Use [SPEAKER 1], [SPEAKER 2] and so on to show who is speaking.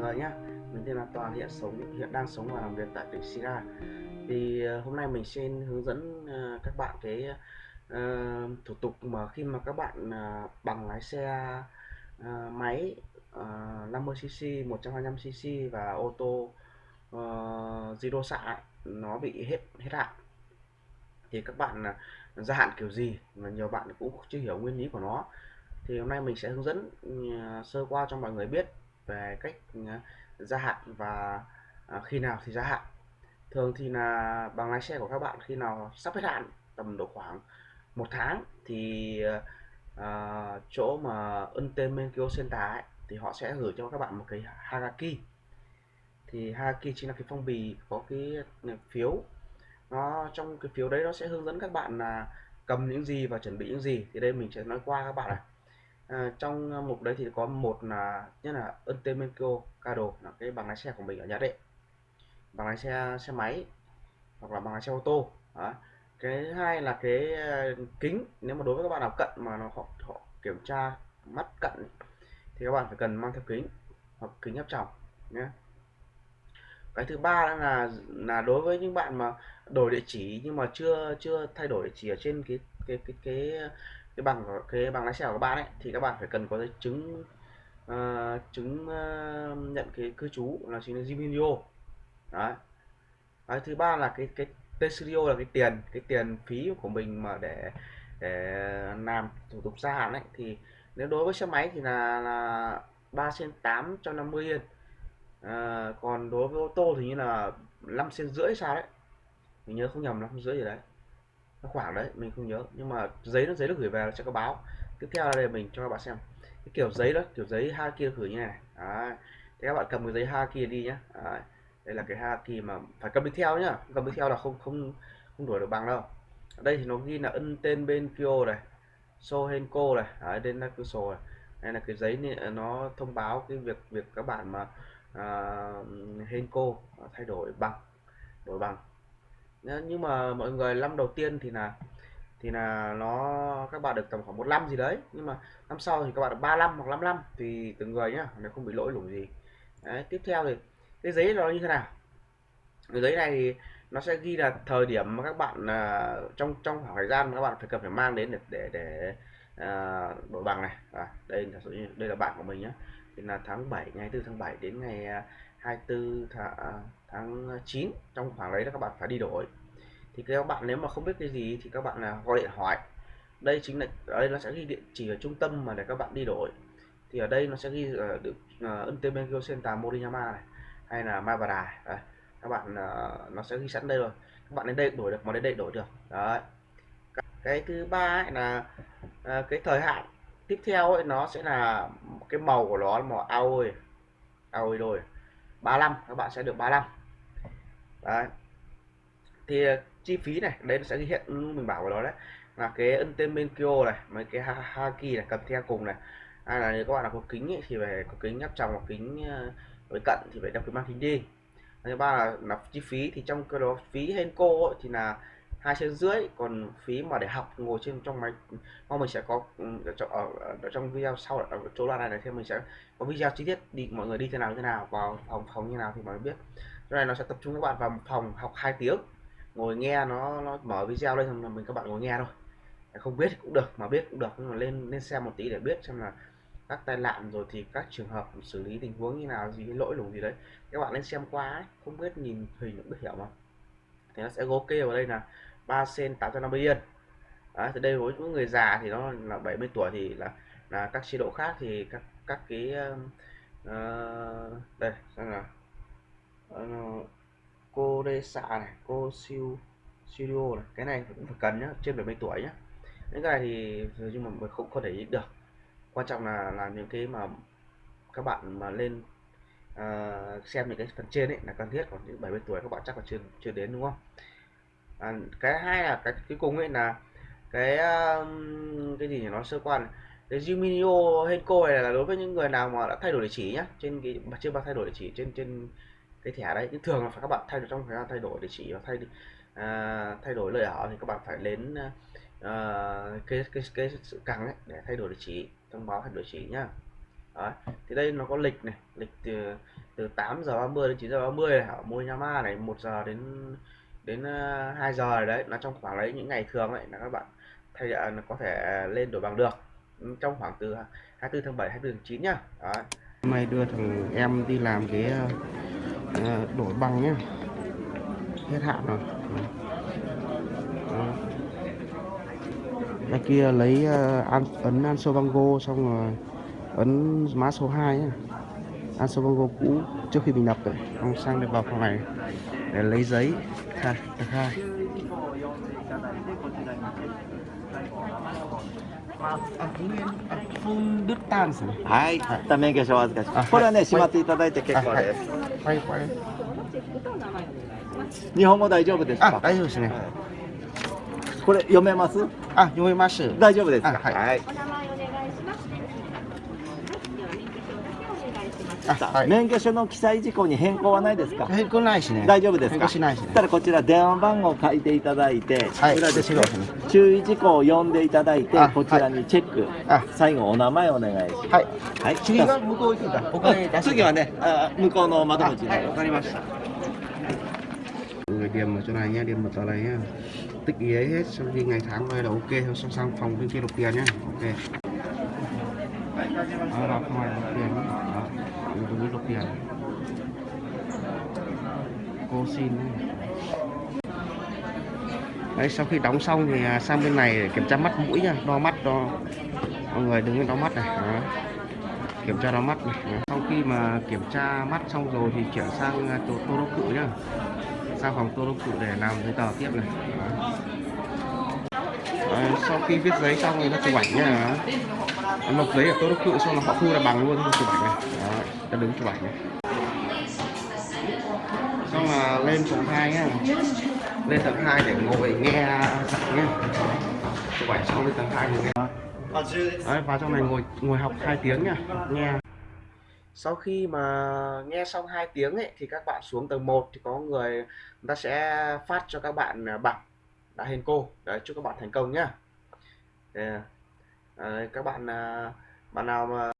[SPEAKER 1] người nhé mình tên là Toàn hiện sống hiện đang sống và làm việc tại tỉnh Sira thì ờ, hôm nay mình xin hướng dẫn ờ, các bạn cái uh, thủ tục mà khi mà các bạn uh, bằng lái xe uh, máy uh, 50cc 125cc và ô tô uh, zero xạ nó bị hết hết hạn. Thì các bạn uh, gia hạn kiểu gì mà nhiều bạn cũng chưa hiểu nguyên lý của nó. Thì hôm nay mình sẽ hướng dẫn uh, sơ qua cho mọi người biết về cách ờ, gia hạn và ờ, khi nào thì gia hạn. Thường thì là bằng lái xe của các bạn khi nào sắp hết hạn tầm độ khoảng một tháng thì uh, chỗ mà Unten Menkyo Center ấy, thì họ sẽ gửi cho các bạn một cái Haraki thì Haraki chính là cái phong bì có cái phiếu. Nó trong cái phiếu đấy nó sẽ hướng dẫn các bạn là cầm những gì và chuẩn bị những gì. Thì đây mình sẽ nói qua các bạn này à, trong à, mục đấy thì có một là nhất là Untemenko Kado là cái bằng lái xe của mình ở Nhật đấy bằng lái xe xe máy hoặc là bằng lái xe ô tô đó. cái hai là cái à, kính nếu mà đối với các bạn nào cận mà nó họ, họ kiểm tra mắt cận thì các bạn phải cần mang theo kính hoặc kính áp tròng nhé cái thứ ba là là đối với những bạn mà đổi địa chỉ nhưng mà chưa chưa thay đổi địa chỉ ở trên cái cái cái cái cái bằng cái bằng lái xe của các bạn ấy thì các bạn phải cần có giấy chứng uh, chứng uh, nhận cái cư trú là chính là Gminio đấy. Cái thứ ba là cái cái T-Studio là cái tiền cái tiền phí của mình mà để để làm thủ tục gia hạn ấy thì nếu đối với xe máy thì là là ba trên tám cho năm mươi yên. À, còn đối với ô tô thì như là 5 sen rưỡi sao đấy. Mình nhớ không nhầm năm rưỡi gì đấy khoảng đấy mình không nhớ. Nhưng mà giấy nó giấy nó gửi về nó sẽ có báo. Tiếp theo là đây mình cho các bạn xem. Cái kiểu giấy đó kiểu giấy hai kia gửi như này. Đấy. thế các bạn cầm cái giấy hai kia đi nhé đấy. đây là cái hai kia mà phải cầm đi theo nhá. Cầm đi theo là không không không đổi được bằng đâu. Ở đây thì nó ghi là ân tên bên Kyo này Sohenko này. Đấy đây là cửa sổ này. Đây là cái giấy này, à, nó thông báo cái việc việc các bạn mà uh, Henko thay đổi bằng đổi bằng nhưng mà mọi người năm đầu tiên thì là thì là nó các bạn được tầm khoảng một năm gì đấy. Nhưng mà năm sau thì các bạn được 35 hoặc 55 thì từng người nhá nếu không bị lỗi lủng gì. Đấy, tiếp theo thì cái giấy nó như thế nào? Cái giấy này thì nó sẽ ghi là thời điểm mà các bạn uh, trong trong khoảng thời gian mà các bạn phải cần phải mang đến để để, để uh, đổi bằng này. À, đây là đây là bạn của mình nhé thì là tháng 7 ngày 4 tháng 7 đến ngày à, 24 tháng, tháng 9 trong khoảng đấy là các bạn phải đi đổi. Thì các bạn nếu mà không biết cái gì thì các bạn là gọi điện hỏi đây chính là ở đây nó sẽ ghi địa chỉ ở trung tâm mà để các bạn đi đổi. Thì ở đây nó sẽ ghi ở được ờ, uh, Untemenkyo Center Moriyama này hay là Mabara đấy. các bạn uh, nó sẽ ghi sẵn đây rồi. Các bạn đến đây đổi được mà đến đây đổi được. Đấy. Cái thứ ba là uh, cái thời hạn tiếp theo ấy, nó sẽ là cái màu của nó màu aoi. Aoi rồi 35 các bạn sẽ được 35 đấy. Thì ờ, chi phí này đây nó sẽ ghi hiện mình bảo vào đó đấy. Là cái ân tên bên Kyo này mấy cái haki này cầm theo cùng này. Hay là nếu các bạn là có kính ấy, thì phải có kính nhấp tròng hoặc kính ờ, với cận thì phải đeo kính mang kính đi. Thứ ba là, là chi phí thì trong cái đó phí Henko ấy, thì là hai trên rưỡi còn phí mà để học ngồi trên trong máy mong mình sẽ có ở, ở, ở trong video sau ở chỗ đoạn này này thì mình sẽ có video chi tiết đi mọi người đi thế nào thế nào vào phòng phòng như nào thì mọi người biết. Cái này nó sẽ tập trung các bạn vào phòng học 2 tiếng ngồi nghe nó nó mở video lên là mình các bạn ngồi nghe thôi. Không biết cũng được mà biết cũng được nhưng mà lên lên xem một tí để biết xem là các tai nạn rồi thì các trường hợp xử lý tình huống như nào gì lỗi lủng gì đấy. Các bạn lên xem qua ấy, không biết nhìn hình cũng biết hiểu mà. Thì nó sẽ ok kê vào đây là 3 sen 850 yên. Đấy, thì đây với những người già thì nó là 70 tuổi thì là là các chế độ khác thì các các cái uh, đây xem nào, uh, cô đê xạ này cô siêu studio này cái này cũng phải cần nhá trên 70 tuổi nhá. Những cái này thì nhưng mà mình không có thể được. Quan trọng là là những cái mà các bạn mà lên uh, xem những cái phần trên ấy là cần thiết còn những 70 tuổi các bạn chắc là chưa chưa đến đúng không? À, cái hai là cái cuối cùng ấy là cái um, cái gì nhỉ nó sơ quan cái Juminio Henko này là đối với những người nào mà đã thay đổi địa chỉ nhá trên cái chưa bao thay đổi địa chỉ trên trên cái thẻ đấy nhưng thường là phải các bạn thay đổi trong thời gian thay đổi địa chỉ và thay à, thay đổi lời ở thì các bạn phải đến à, cái cái cái sự càng ấy để thay đổi địa chỉ thông báo thay đổi địa chỉ nhá đấy. thì đây nó có lịch này lịch từ từ 8 giờ 30 đến 9 giờ 30 này ở Moyama này 1 giờ đến đến ờ, 2 giờ rồi đấy. Nó trong khoảng đấy những ngày thường ấy là các bạn thay là có thể lên đổi bằng được. Trong khoảng từ 24 tháng 7 24 tháng 9 nhá. Đó. hôm nay đưa thằng em đi làm cái uh, đổi bằng nhá. Hết hạn rồi. Đó. Đây kia lấy uh, an, ấn Ansobango xong rồi ấn mã số 2 nhá. Ansobango cũ trước khi mình nhập rồi. Xong sang được vào phòng này. Để lấy giấy khai khai、
[SPEAKER 2] はい、はい、免許証お預かします。これはね、しまっていただいて結構です。はい、これ。日本語大丈夫ですか。
[SPEAKER 1] 大丈夫ですね。
[SPEAKER 2] これ読めます。
[SPEAKER 1] あ、読めます。
[SPEAKER 2] 大丈夫ですか。
[SPEAKER 1] はい。
[SPEAKER 2] はい、免許証の記載事項に変更はないですか？
[SPEAKER 1] 変更ないしね。
[SPEAKER 2] 大丈夫ですか？
[SPEAKER 1] しないし、ね、
[SPEAKER 2] ただこちら電話番号を書いていただいて、
[SPEAKER 1] はい、
[SPEAKER 2] 裏ですね。注意事項を読んでいただいてこちらにチェック、はい、最後お名前お願いします。
[SPEAKER 1] はい、はい、次が向こう行くんだ。お金
[SPEAKER 2] 次はねあ向こうの窓口
[SPEAKER 1] はい。わかりました。người chỗ này nhé điền mật vào này nhá tích ý ấy hết xong khi ngày tháng đây là ok xong sang phòng bên kia nộp tiền nhá ok là ngoài nộp tiền tiền. Cô xin. Đấy sau khi đóng xong thì à, sang bên này để kiểm tra mắt mũi nha. Đo mắt đo. Mọi người đứng lên đo mắt này. Đó. kiểm tra đo mắt này. Đó. sau khi mà kiểm tra mắt xong rồi thì chuyển sang à, chỗ tô đốc cự nhá. Sang phòng tô đốc cự để làm giấy tờ tiếp này. Đó. Đấy, sau khi viết giấy xong thì nó chụp ảnh nha nộp giấy ở tô đốc cự xong là họ thu là bằng luôn chụp ảnh này. Đó, ta đứng chụp ảnh này. Xong là lên tầng hai nhá. Lên tầng 2 để ngồi nghe giảng nhá. Chụp ảnh xong lên tầng 2 ngồi nghe. Đấy, vào trong này ngồi ngồi học 2 tiếng nhá nghe. Sau khi mà nghe xong 2 tiếng ấy thì các bạn xuống tầng 1 thì có người người ta sẽ phát cho các bạn à, bảng đã hình cô. Đấy chúc các bạn thành công nhá. Yeah các bạn à, bạn nào mà